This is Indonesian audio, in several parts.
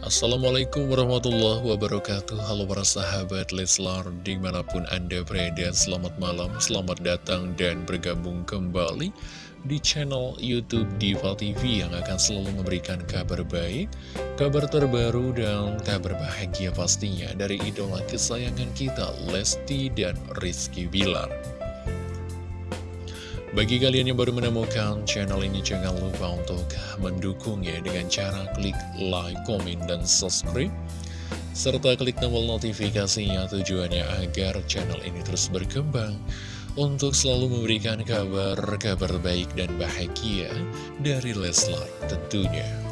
Assalamualaikum warahmatullahi wabarakatuh. Halo para sahabat Leslar Di mana pun anda berada Selamat malam, selamat datang dan bergabung kembali Di channel Youtube Diva TV Yang akan selalu memberikan kabar baik Kabar terbaru dan kabar bahagia pastinya Dari idola kesayangan kita Lesti dan Rizky Bilar bagi kalian yang baru menemukan channel ini, jangan lupa untuk mendukungnya dengan cara klik like, komen, dan subscribe. Serta klik tombol notifikasinya tujuannya agar channel ini terus berkembang untuk selalu memberikan kabar-kabar baik dan bahagia dari Leslar tentunya.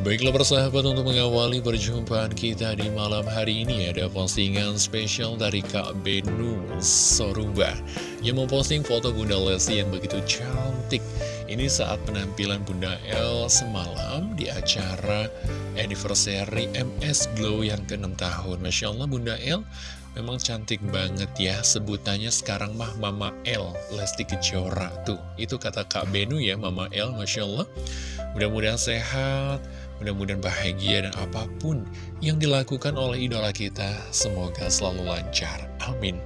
Baiklah persahabat untuk mengawali perjumpaan kita di malam hari ini ada postingan spesial dari Kak Benu Soruba yang memposting foto Bunda Lesti yang begitu cantik. Ini saat penampilan Bunda El semalam di acara anniversary MS Glow yang ke-6 tahun. Masya Allah Bunda El memang cantik banget ya sebutannya sekarang mah Mama El Lesti Kejora tuh itu kata Kak Benu ya Mama El Masya Allah mudah-mudahan sehat Mudah-mudahan bahagia dan apa pun yang dilakukan oleh idola kita, semoga selalu lancar. Amin.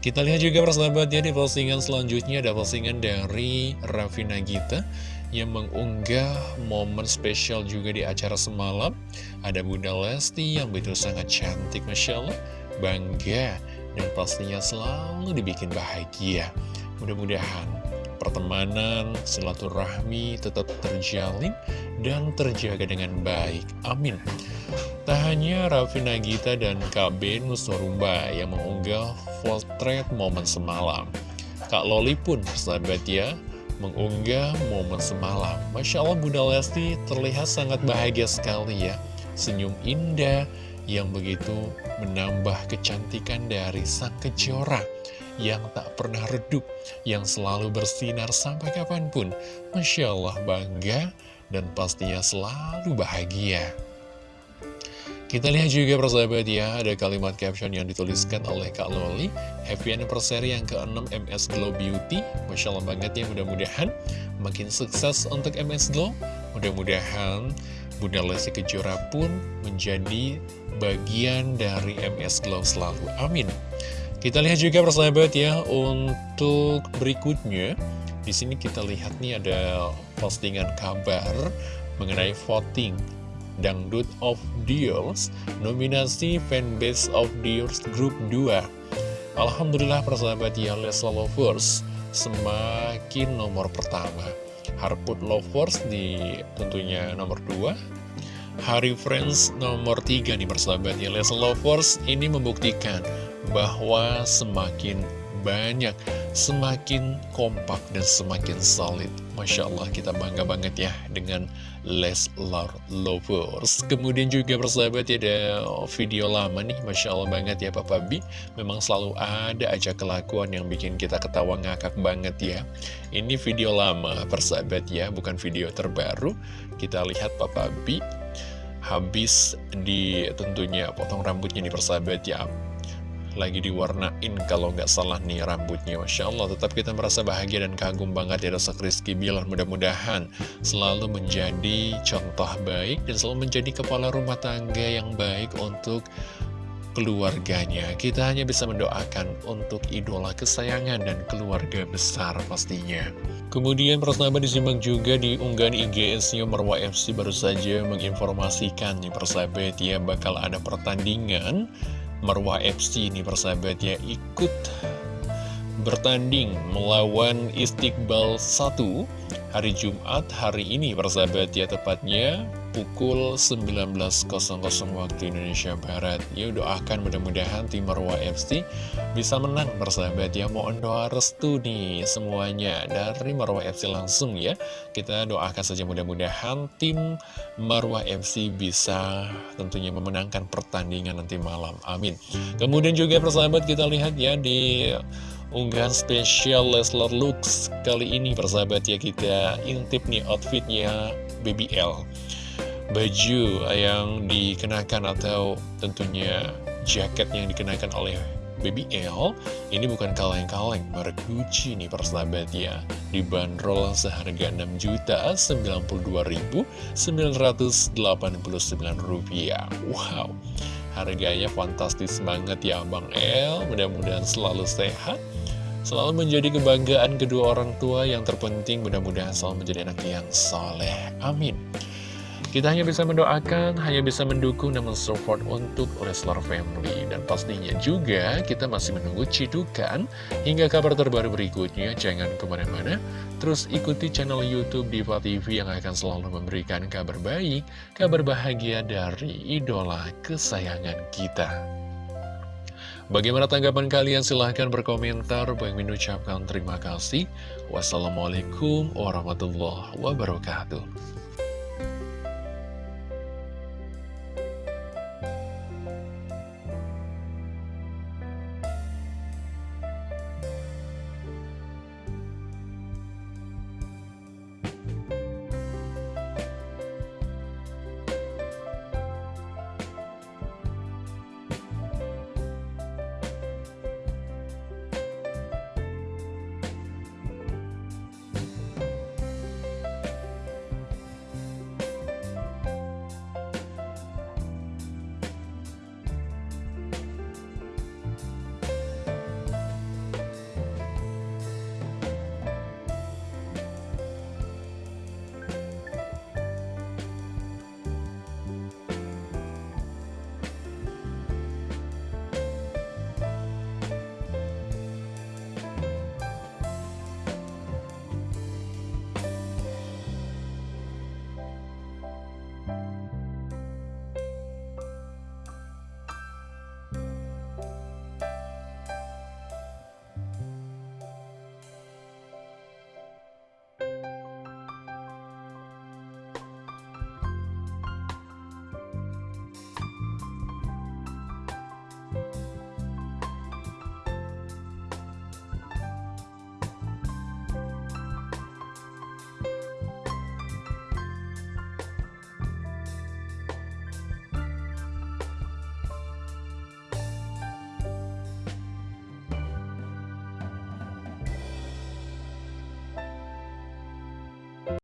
Kita lihat juga persahabat ya di postingan selanjutnya ada postingan dari Raffi Nagita yang mengunggah momen spesial juga di acara semalam. Ada Bunda Lesti yang begitu sangat cantik, Masya Allah, bangga, dan pastinya selalu dibikin bahagia. Mudah-mudahan pertemanan, silaturahmi tetap terjalin dan terjaga dengan baik. Amin. Tak hanya Raffi Nagita dan KB Nusorumba yang mengunggah potret momen semalam. Kak Loli pun, sahabat ya, mengunggah momen semalam. Masya Allah Bunda Lesti terlihat sangat bahagia sekali ya. Senyum indah yang begitu menambah kecantikan dari sang kejora yang tak pernah redup, yang selalu bersinar sampai kapan pun. Masya Allah bangga dan pastinya selalu bahagia. Kita lihat juga persahabat ya, ada kalimat caption yang dituliskan oleh Kak Loli. Happy anniversary yang ke-6 MS Glow Beauty. Masya Allah banget ya, mudah-mudahan makin sukses untuk MS Glow. Mudah-mudahan Bunda Lesti Kejora pun menjadi bagian dari MS Glow selalu. Amin. Kita lihat juga persahabat ya untuk berikutnya di sini kita lihat nih ada postingan kabar mengenai voting Dangdut of Deals nominasi fanbase of Deals Group 2 Alhamdulillah persahabat ya Lesla Lovers semakin nomor pertama. Harput Lovers di tentunya nomor 2 Hari Friends nomor 3 nih persahabat ya Lesla Lovers. Ini membuktikan bahwa semakin banyak, semakin kompak dan semakin solid. Masya Allah kita bangga banget ya dengan Leslar Lovers. Kemudian juga persahabat ya ada video lama nih, Masya Allah banget ya Papa B. Memang selalu ada aja kelakuan yang bikin kita ketawa ngakak banget ya. Ini video lama persahabat ya, bukan video terbaru. Kita lihat Papa B habis di tentunya potong rambutnya nih persahabat ya lagi diwarnain kalau nggak salah nih rambutnya. Masya Allah tetap kita merasa bahagia dan kagum banget ya Dosa Rizky Bilar. Mudah-mudahan selalu menjadi contoh baik dan selalu menjadi kepala rumah tangga yang baik untuk keluarganya. Kita hanya bisa mendoakan untuk idola kesayangan dan keluarga besar pastinya. Kemudian persahabat disimak juga di unggahan IGS-nya Marwa FC baru saja menginformasikan nih persahabat ya bakal ada pertandingan Marwah FC ini persahabat ya ikut bertanding melawan Istiqbal 1 hari Jumat hari ini persahabat ya tepatnya pukul 19.00 waktu Indonesia Barat. Ya doakan mudah-mudahan tim Marwa FC bisa menang persahabat ya. Mohon doa restu nih semuanya dari Marwa FC langsung ya. Kita doakan saja mudah-mudahan tim Marwa FC bisa tentunya memenangkan pertandingan nanti malam. Amin. Kemudian juga persahabat kita lihat ya di unggahan spesial Leslar Lux kali ini persahabat ya kita intip nih outfitnya BBL baju yang dikenakan atau tentunya jaket yang dikenakan oleh Baby L ini bukan kaleng-kaleng merek Gucci nih persahabat ya. Dibanderol seharga 6.092.989 rupiah. Wow Harganya fantastis banget ya Bang El Mudah-mudahan selalu sehat Selalu menjadi kebanggaan kedua orang tua Yang terpenting. Mudah-mudahan selalu menjadi anak yang soleh. Amin kita hanya bisa mendoakan, hanya bisa mendukung dan mensupport untuk Leslar Family. Dan pastinya juga kita masih menunggu cidukan hingga kabar terbaru berikutnya. Jangan ke mana-mana, terus ikuti channel Youtube Diva TV yang akan selalu memberikan kabar baik, kabar bahagia dari idola kesayangan kita. Bagaimana tanggapan kalian? Silahkan berkomentar. Bang mengucapkan terima kasih. Wassalamualaikum warahmatullahi wabarakatuh.